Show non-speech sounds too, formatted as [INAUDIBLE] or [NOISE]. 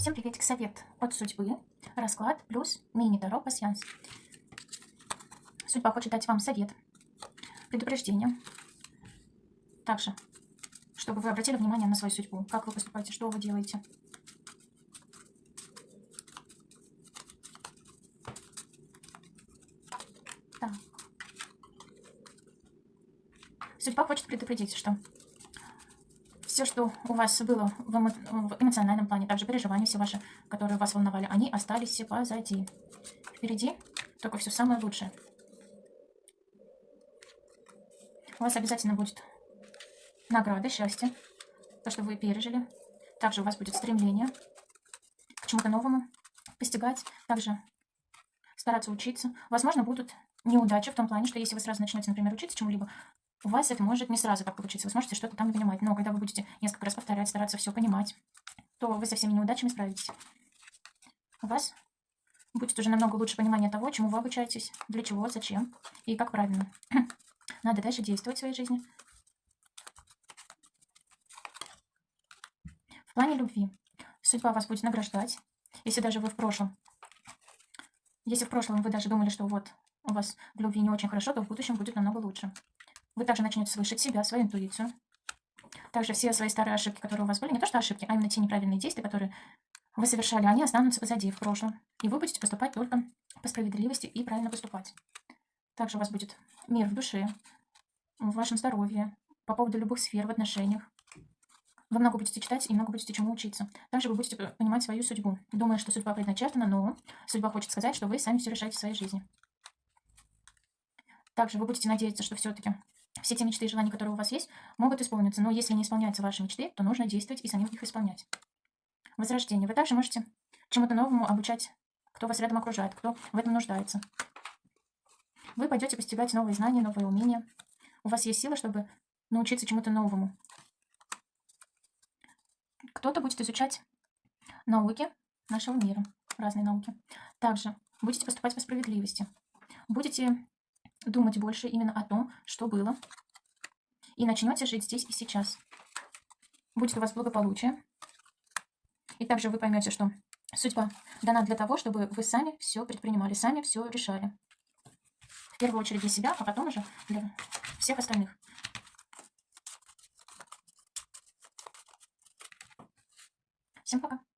Всем приветик, совет от судьбы, расклад плюс мини-таро пассианс. Судьба хочет дать вам совет, предупреждение. Также, чтобы вы обратили внимание на свою судьбу, как вы поступаете, что вы делаете. Так. Судьба хочет предупредить, что все, что у вас было в, эмо в эмоциональном плане, также переживания все ваши, которые вас волновали, они остались все позади. Впереди только все самое лучшее. У вас обязательно будет награда, счастье, то, что вы пережили. Также у вас будет стремление к чему-то новому, постигать, также стараться учиться. Возможно, будут неудачи в том плане, что если вы сразу начнете, например, учиться чему-либо, у вас это может не сразу так получиться. Вы сможете что-то там не понимать. Но когда вы будете несколько раз повторять, стараться все понимать, то вы со всеми неудачами справитесь. У вас будет уже намного лучше понимание того, чему вы обучаетесь, для чего, зачем и как правильно. [CLEARS THROAT] Надо дальше действовать в своей жизни. В плане любви судьба вас будет награждать. Если даже вы в прошлом, если в прошлом вы даже думали, что вот у вас в любви не очень хорошо, то в будущем будет намного лучше. Вы также начнете слышать себя, свою интуицию. Также все свои старые ошибки, которые у вас были, не то что ошибки, а именно те неправильные действия, которые вы совершали, они останутся позади, в прошлом. И вы будете поступать только по справедливости и правильно поступать. Также у вас будет мир в душе, в вашем здоровье, по поводу любых сфер в отношениях. Вы много будете читать и много будете чему учиться. Также вы будете понимать свою судьбу, думая, что судьба предначертана, но судьба хочет сказать, что вы сами все решаете в своей жизни. Также вы будете надеяться, что все-таки все те мечты и желания, которые у вас есть, могут исполниться. Но если не исполняются ваши мечты, то нужно действовать и самим их исполнять. Возрождение. Вы также можете чему-то новому обучать, кто вас рядом окружает, кто в этом нуждается. Вы пойдете постигать новые знания, новые умения. У вас есть сила, чтобы научиться чему-то новому. Кто-то будет изучать науки нашего мира, разные науки. Также будете поступать по справедливости. Будете думать больше именно о том, что было. И начнете жить здесь и сейчас. Будет у вас благополучие. И также вы поймете, что судьба дана для того, чтобы вы сами все предпринимали, сами все решали. В первую очередь для себя, а потом уже для всех остальных. Всем пока.